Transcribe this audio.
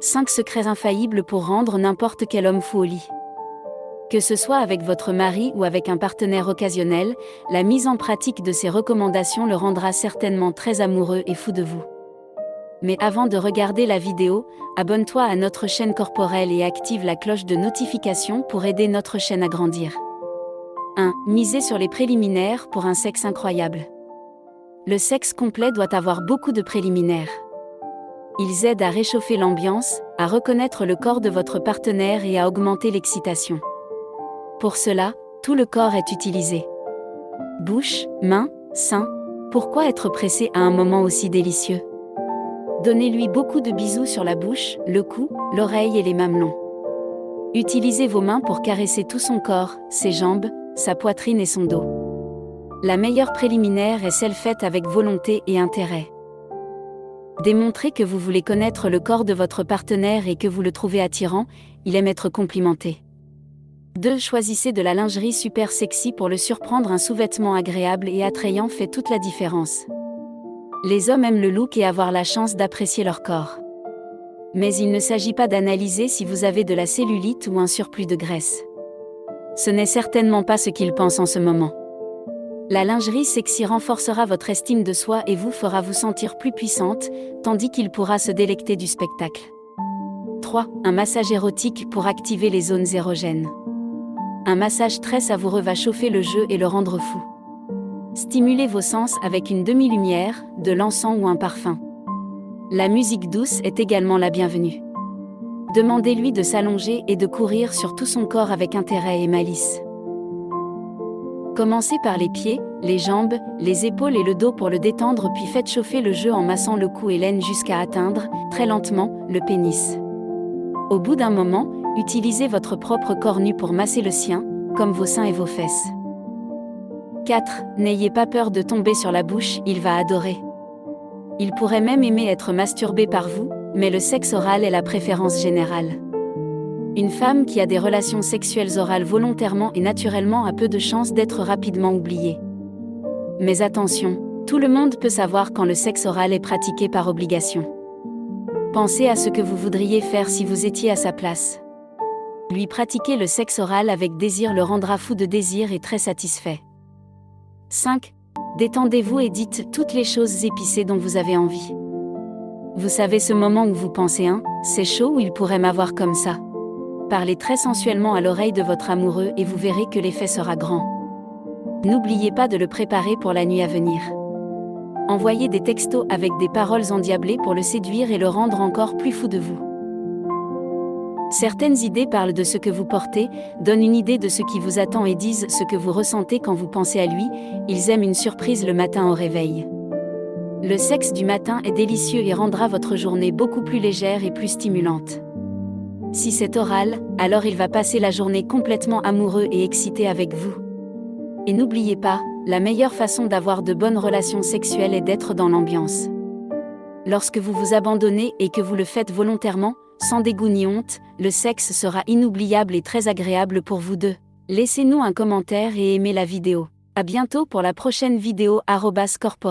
5 secrets infaillibles pour rendre n'importe quel homme fou au lit. Que ce soit avec votre mari ou avec un partenaire occasionnel, la mise en pratique de ces recommandations le rendra certainement très amoureux et fou de vous. Mais avant de regarder la vidéo, abonne-toi à notre chaîne corporelle et active la cloche de notification pour aider notre chaîne à grandir. 1. Misez sur les préliminaires pour un sexe incroyable. Le sexe complet doit avoir beaucoup de préliminaires. Ils aident à réchauffer l'ambiance, à reconnaître le corps de votre partenaire et à augmenter l'excitation. Pour cela, tout le corps est utilisé. Bouche, mains, seins. Pourquoi être pressé à un moment aussi délicieux? Donnez-lui beaucoup de bisous sur la bouche, le cou, l'oreille et les mamelons. Utilisez vos mains pour caresser tout son corps, ses jambes, sa poitrine et son dos. La meilleure préliminaire est celle faite avec volonté et intérêt. Démontrez que vous voulez connaître le corps de votre partenaire et que vous le trouvez attirant, il aime être complimenté. 2. Choisissez de la lingerie super sexy pour le surprendre. Un sous-vêtement agréable et attrayant fait toute la différence. Les hommes aiment le look et avoir la chance d'apprécier leur corps. Mais il ne s'agit pas d'analyser si vous avez de la cellulite ou un surplus de graisse. Ce n'est certainement pas ce qu'ils pensent en ce moment. La lingerie sexy renforcera votre estime de soi et vous fera vous sentir plus puissante, tandis qu'il pourra se délecter du spectacle. 3. Un massage érotique pour activer les zones érogènes. Un massage très savoureux va chauffer le jeu et le rendre fou. Stimulez vos sens avec une demi-lumière, de l'encens ou un parfum. La musique douce est également la bienvenue. Demandez-lui de s'allonger et de courir sur tout son corps avec intérêt et malice. Commencez par les pieds, les jambes, les épaules et le dos pour le détendre puis faites chauffer le jeu en massant le cou et l'aine jusqu'à atteindre, très lentement, le pénis. Au bout d'un moment, utilisez votre propre corps nu pour masser le sien, comme vos seins et vos fesses. 4. N'ayez pas peur de tomber sur la bouche, il va adorer. Il pourrait même aimer être masturbé par vous, mais le sexe oral est la préférence générale. Une femme qui a des relations sexuelles orales volontairement et naturellement a peu de chances d'être rapidement oubliée. Mais attention, tout le monde peut savoir quand le sexe oral est pratiqué par obligation. Pensez à ce que vous voudriez faire si vous étiez à sa place. Lui pratiquer le sexe oral avec désir le rendra fou de désir et très satisfait. 5. Détendez-vous et dites toutes les choses épicées dont vous avez envie. Vous savez ce moment où vous pensez un, hein, c'est chaud ou il pourrait m'avoir comme ça? Parlez très sensuellement à l'oreille de votre amoureux et vous verrez que l'effet sera grand. N'oubliez pas de le préparer pour la nuit à venir. Envoyez des textos avec des paroles endiablées pour le séduire et le rendre encore plus fou de vous. Certaines idées parlent de ce que vous portez, donnent une idée de ce qui vous attend et disent ce que vous ressentez quand vous pensez à lui, ils aiment une surprise le matin au réveil. Le sexe du matin est délicieux et rendra votre journée beaucoup plus légère et plus stimulante. Si c'est oral, alors il va passer la journée complètement amoureux et excité avec vous. Et n'oubliez pas, la meilleure façon d'avoir de bonnes relations sexuelles est d'être dans l'ambiance. Lorsque vous vous abandonnez et que vous le faites volontairement, sans dégoût ni honte, le sexe sera inoubliable et très agréable pour vous deux. Laissez-nous un commentaire et aimez la vidéo. À bientôt pour la prochaine vidéo corporate.